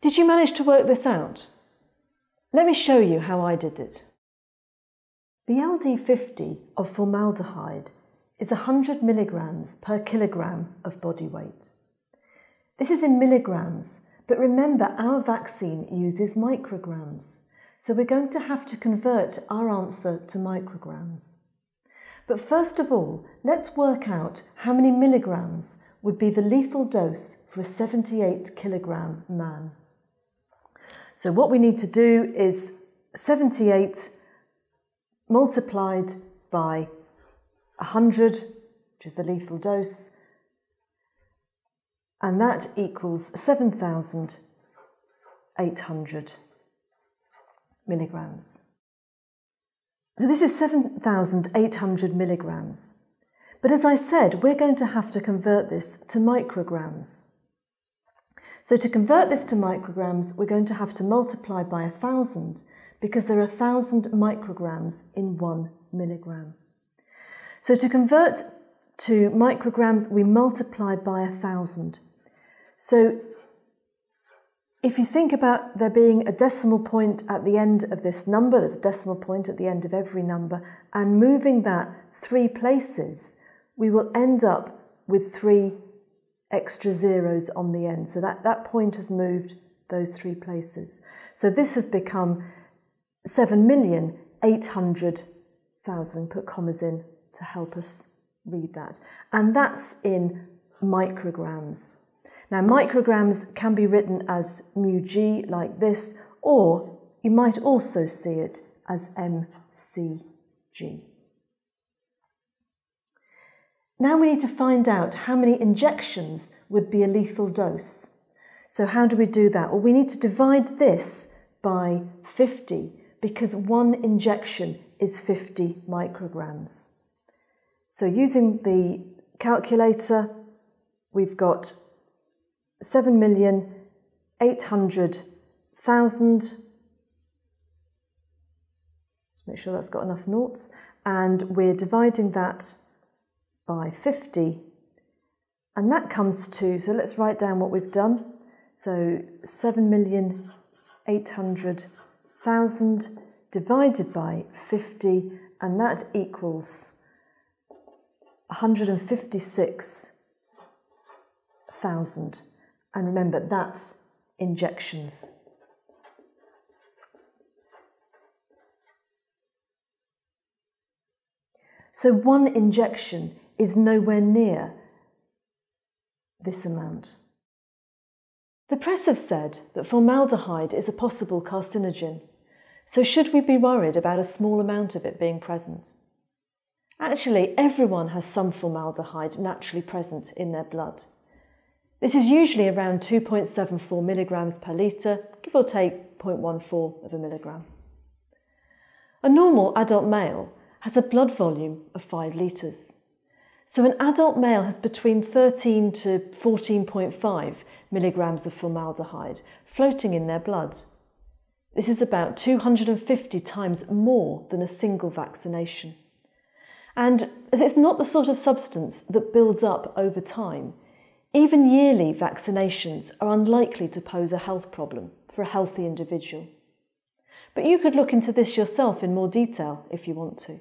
Did you manage to work this out? Let me show you how I did it. The LD50 of formaldehyde is 100 milligrams per kilogram of body weight. This is in milligrams, but remember our vaccine uses micrograms, so we're going to have to convert our answer to micrograms. But first of all, let's work out how many milligrams would be the lethal dose for a 78 kilogram man. So what we need to do is 78 multiplied by 100, which is the lethal dose, and that equals 7,800 milligrams. So this is 7,800 milligrams. But as I said, we're going to have to convert this to micrograms. So to convert this to micrograms, we're going to have to multiply by a 1,000 because there are a 1,000 micrograms in one milligram. So to convert to micrograms, we multiply by a 1,000. So if you think about there being a decimal point at the end of this number, there's a decimal point at the end of every number, and moving that three places, we will end up with three extra zeros on the end. So that, that point has moved those three places. So this has become 7,800,000. Put commas in to help us read that. And that's in micrograms. Now, micrograms can be written as mu g like this, or you might also see it as mcg. Now we need to find out how many injections would be a lethal dose. So how do we do that? Well, we need to divide this by 50 because one injection is 50 micrograms. So using the calculator, we've got 7,800,000. Let's make sure that's got enough noughts. And we're dividing that by 50. And that comes to, so let's write down what we've done. So 7,800,000 divided by 50, and that equals 156,000. And remember, that's injections. So one injection is nowhere near this amount. The press have said that formaldehyde is a possible carcinogen, so should we be worried about a small amount of it being present? Actually, everyone has some formaldehyde naturally present in their blood. This is usually around 2.74 milligrams per litre, give or take 0.14 of a milligram. A normal adult male has a blood volume of 5 litres. So an adult male has between 13 to 14.5 milligrams of formaldehyde floating in their blood. This is about 250 times more than a single vaccination. And as it's not the sort of substance that builds up over time, even yearly vaccinations are unlikely to pose a health problem for a healthy individual. But you could look into this yourself in more detail if you want to.